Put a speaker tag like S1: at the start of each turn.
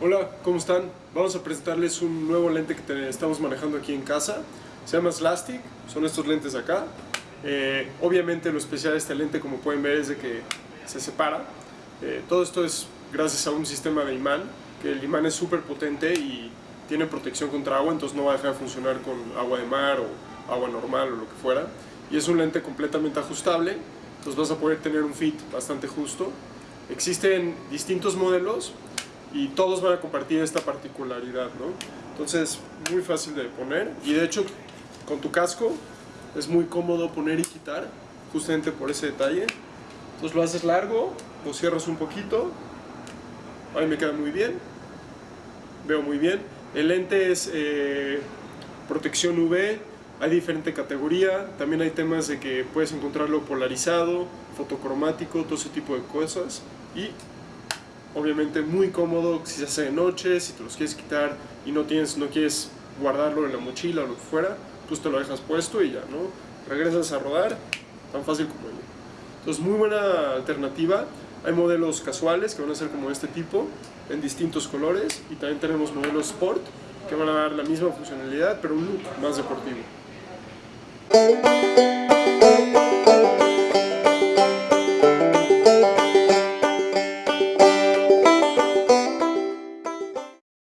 S1: Hola, ¿cómo están? Vamos a presentarles un nuevo lente que estamos manejando aquí en casa. Se llama Slastic, son estos lentes de acá. Eh, obviamente lo especial de este lente, como pueden ver, es de que se separa. Eh, todo esto es gracias a un sistema de imán, que el imán es súper potente y tiene protección contra agua, entonces no va a dejar de funcionar con agua de mar o agua normal o lo que fuera. Y es un lente completamente ajustable, entonces vas a poder tener un fit bastante justo. Existen distintos modelos y todos van a compartir esta particularidad, ¿no? Entonces, muy fácil de poner y de hecho con tu casco es muy cómodo poner y quitar justamente por ese detalle. Entonces lo haces largo, lo cierras un poquito, ahí me queda muy bien, veo muy bien. El lente es eh, protección UV, hay diferente categoría, también hay temas de que puedes encontrarlo polarizado, fotocromático, todo ese tipo de cosas y obviamente muy cómodo si se hace de noche, si te los quieres quitar y no, tienes, no quieres guardarlo en la mochila o lo que fuera, pues te lo dejas puesto y ya, ¿no? Regresas a rodar, tan fácil como ello. Entonces muy buena alternativa, hay modelos casuales que van a ser como este tipo, en distintos colores y también tenemos modelos sport que van a dar la misma funcionalidad pero un look más deportivo.